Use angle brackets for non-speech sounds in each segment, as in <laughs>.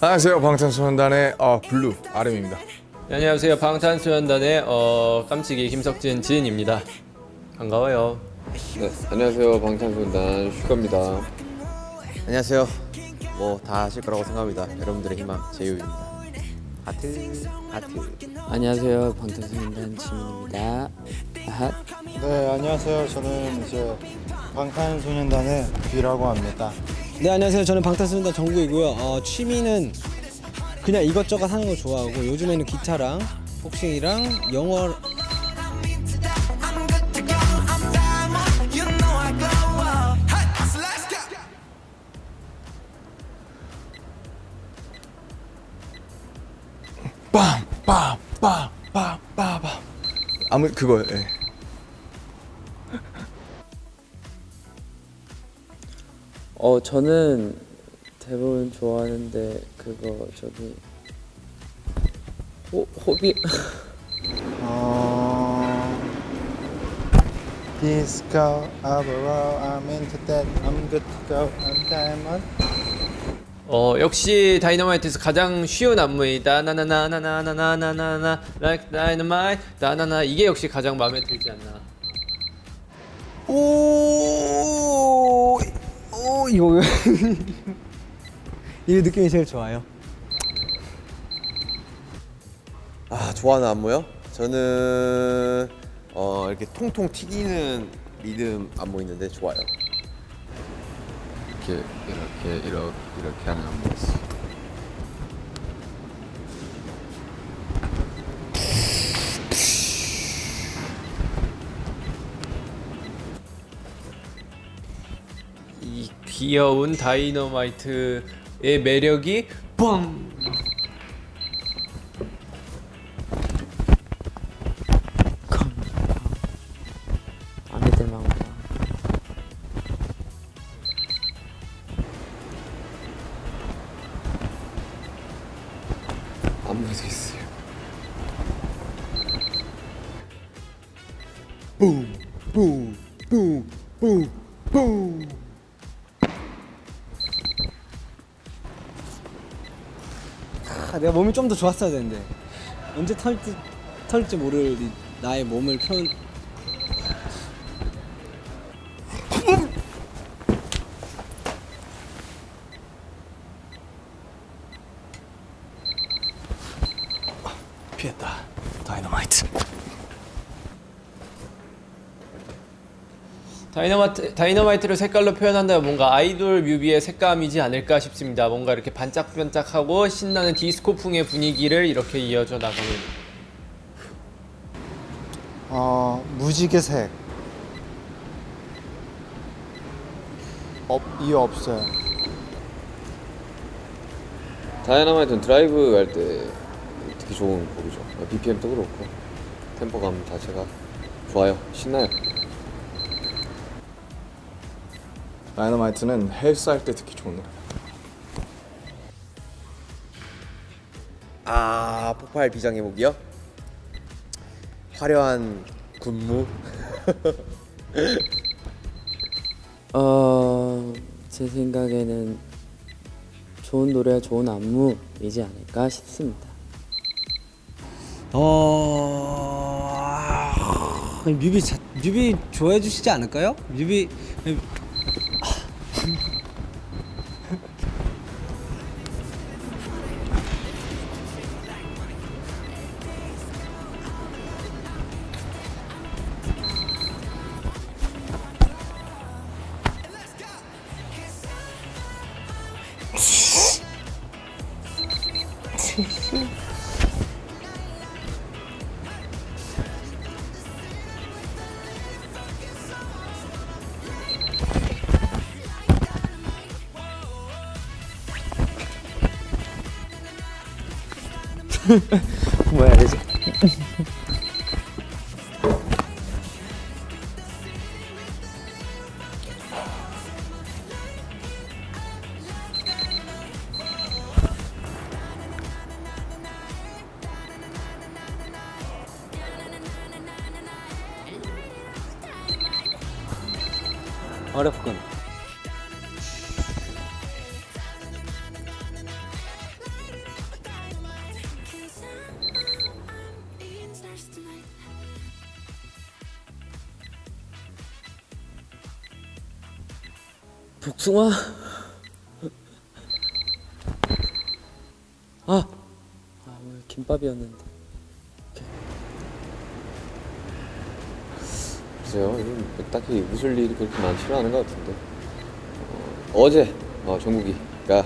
안녕하세요. 방탄소년단의 어, 블루 RM입니다. 네, 안녕하세요. 방탄소년단의 어, 깜찍이 김석진 진입니다. 반가워요. 네, 안녕하세요. 방탄소년단 슈가입니다. 안녕하세요. 모두 아실 거라고 생각합니다. 여러분들의 희망 제이홉입니다. 하트 하트. 안녕하세요. 방탄소년단 지민입니다. 아핫 네 안녕하세요. 저는 이제 방탄소년단의 뷔라고 합니다 네 안녕하세요. 저는 방탄소년단 정국이고요. 어, 취미는 그냥 이것저것 하는 거 좋아하고 요즘에는 기타랑 복싱이랑 영어 빰빰빰빰빰빰. 아무 그거 예. 어 저는 대부분 좋아하는데 그거 저기 호, 호비. 어... Disco overall I'm into that I'm good to go I'm diamond. 어 역시 다이너마이트에서 가장 쉬운 안무이다 나나나나나나나나나 like dynamite 나나나 이게 역시 가장 마음에 들지 않나. 오, 오 이거 <laughs> 이 느낌이 제일 좋아요 아 좋아하는 안무요? 저는 어 이렇게 통통 튀기는 리듬 안무 있는데 좋아요. 이렇게 이렇게 이렇게 이렇게 하는 안무였어 이 귀여운 다이너마이트의 매력이 뻥! 마음에 들 만큼 안무도 있어요. 아, 내가 몸이 좀 더 좋았어야 되는데 언제 털지 털지 모를 이 나의 몸을 표현 피했다 다이너마이트 다이너마이트, 다이너마이트를 색깔로 표현한다면 뭔가 아이돌 뮤비의 색감이지 않을까 싶습니다. 뭔가 이렇게 반짝반짝하고 신나는 디스코풍의 분위기를 이렇게 이어져 나가는. 어... 무지개 색. 없... 이유 없어요. 다이너마이트는 드라이브 할 때 특히 좋은 곡이죠. BPM도 그렇고 템포감 자체가 좋아요. 신나요 다이너마이트는 헬스 할때 듣기 좋은 노래 아 폭발 비장의 무기요? 화려한 군무. <laughs> 어 제 생각에는 좋은 노래와 좋은 안무이지 않을까 싶습니다 어 아니, 뮤비 자, 뮤비 좋아해 주시지 않을까요? 뮤비 Where is it? Out of. 복숭아. 아, 아 오늘 김밥이었는데. 글쎄요, 이건 딱히 웃을 일이 그렇게 많지는 않은 것 같은데. 어, 어제 어, 정국이가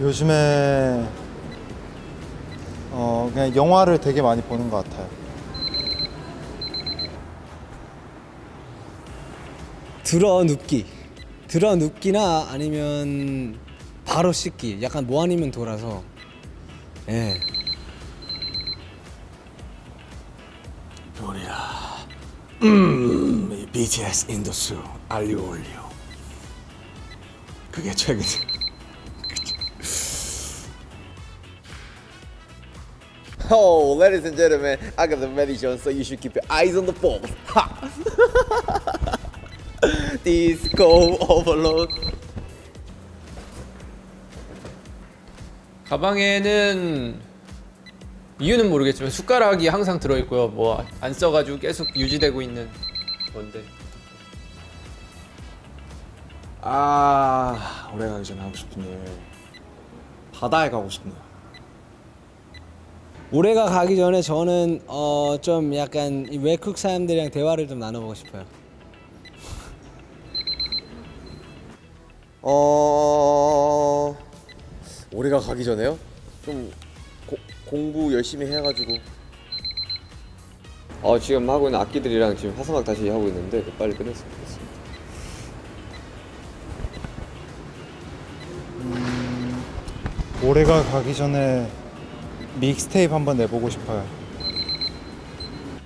요즘에 어 그냥 영화를 되게 많이 보는 것 같아요. 들어 눕기. 들어 눕기나 아니면 바로 씻기. 약간 뭐 아니면 돌아서. 예. 별이야. 음, 이 BTS 인더스 알리오 올리오. 그게 최근. Oh, ladies and gentlemen, I got the medicine, so you should keep your eyes on the ball. Disco overload. 가방에는 이유는 모르겠지만 숟가락이 항상 들어있고요. 뭐 안 써가지고 계속 유지되고 있는 건데. 아, 올해 가기 전에 하고 싶은 일. 바다에 가고 싶네요. 올해가 가기 전에 저는 어 좀 약간 이 외국 사람들이랑 대화를 좀 나눠보고 싶어요. 어 올해가 가기 전에요? 좀 고, 공부 열심히 해가지고 어, 지금 하고 있는 악기들이랑 지금 화성학 다시 하고 있는데 빨리 끝냈으면 좋겠습니다. 올해가 가기 전에 믹스테이프 한번 내보고 싶어요.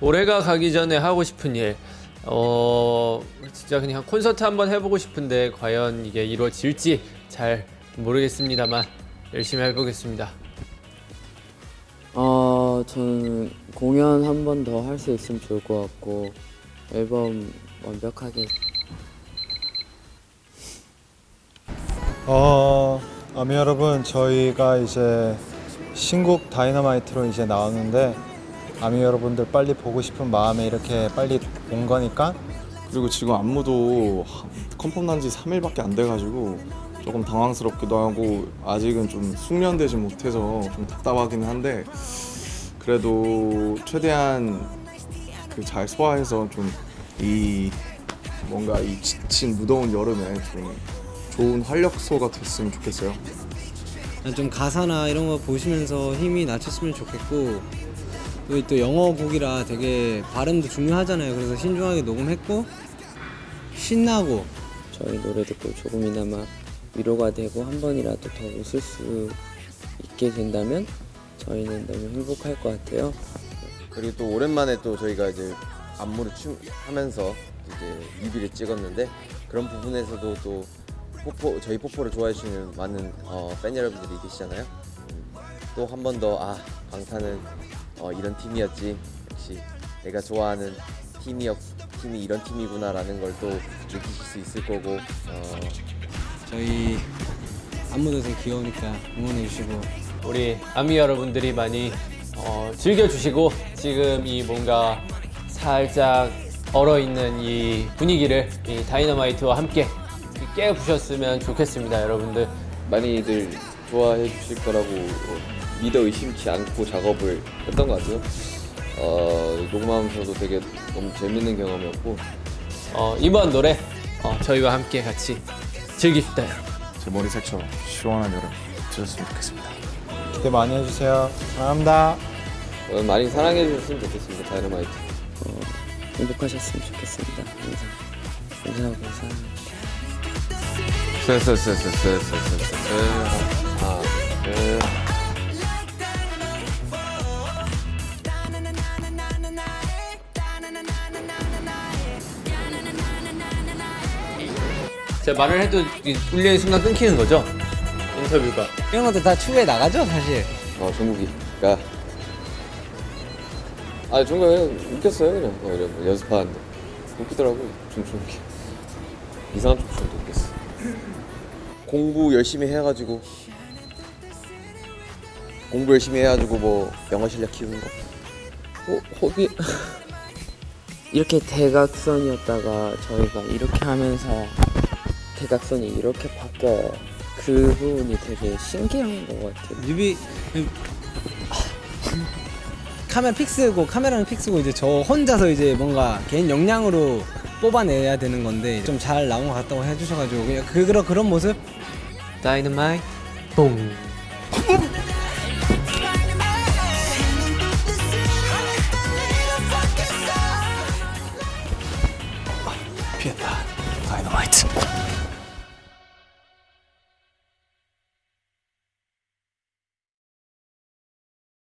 올해가 가기 전에 하고 싶은 일. 어, 진짜 그냥 콘서트 한번 해보고 싶은데 과연 이게 이루어질지 잘 모르겠습니다만 열심히 해보겠습니다. 어, 저는 공연 한 번 더 할 수 있으면 좋을 것 같고 앨범 완벽하게 어, 아미 여러분, 저희가 이제 신곡 다이너마이트로 이제 나오는데 아미 여러분들 빨리 보고 싶은 마음에 이렇게 빨리 온 거니까 그리고 지금 안무도 컨펌 난 지 3일밖에 안 돼가지고 조금 당황스럽기도 하고 아직은 좀 숙련되지 못해서 좀 답답하기는 한데 그래도 최대한 그 잘 소화해서 좀 이 뭔가 이 지친 무더운 여름에 좀 좋은 활력소가 됐으면 좋겠어요. 좀 가사나 이런 거 보시면서 힘이 낮췄으면 좋겠고 또, 또 영어 곡이라 되게 발음도 중요하잖아요. 그래서 신중하게 녹음했고 신나고 저희 노래 듣고 조금이나마 위로가 되고 한 번이라도 더 웃을 수 있게 된다면 저희는 너무 행복할 것 같아요. 그리고 또 오랜만에 또 저희가 이제 안무를 춤 하면서 이제 뮤비를 찍었는데 그런 부분에서도 또 포포 저희 포포를 좋아해 주시는 많은 어, 팬 여러분들이 계시잖아요. 음, 또한 번 더 아 방탄은 어, 이런 팀이었지. 역시 내가 좋아하는 팀이었 팀이 이런 팀이구나 라는 걸 또 느끼실 수 있을 거고. 어, 저희 안무도 되게 귀여우니까 응원해 주시고. 우리 아미 여러분들이 많이 어, 즐겨주시고 지금 이 뭔가 살짝 얼어있는 이 분위기를 이 다이너마이트와 함께 깨부셨으면 좋겠습니다 여러분들. 많이들 좋아해 주실 거라고 어, 믿어 의심치 않고 작업을 했던 것 같아요. 어, 녹음하면서도 되게 너무 재밌는 경험이었고 어, 이번 노래 어, 저희와 함께 같이 즐깁시다 제 머리색처럼 시원한 여름 되셨으면 좋겠습니다. 기대 많이 해주세요. 사랑합니다. 어, 많이 사랑해 주셨으면 좋겠습니다. 다이너마이트. 어, 행복하셨으면 좋겠습니다. 항상 감사하고 사랑합니다. 쎄쎄쎄쎄쎄쎄쎄쎄 제가 말을 해도 이 울리는 순간 끊기는 거죠? 인터뷰가. 이런 것도 다 추후에 나가죠 사실. 어, 종국이가 아 종국이 그냥 웃겼어요 그냥 어, 이래 연습하는데 웃기더라고 춤추는 게. 이상한 춤추는데 웃겼어. 공부 열심히 해가지고. 공부 열심히 해가지고 뭐 영어 실력 키우는 거. 호, 호비 이렇게 대각선이었다가 저희가 이렇게 하면서 대각선이 이렇게 바뀌어요. 그 부분이 되게 신기한 것 같아요. 뮤비 카메라 픽스고 카메라는 픽스고 이제 저 혼자서 이제 뭔가 개인 역량으로 뽑아내야 되는 건데 좀 잘 나온 것 같다고 해주셔가지고 그냥 그 그런 그런 모습 다이너마이트 뽕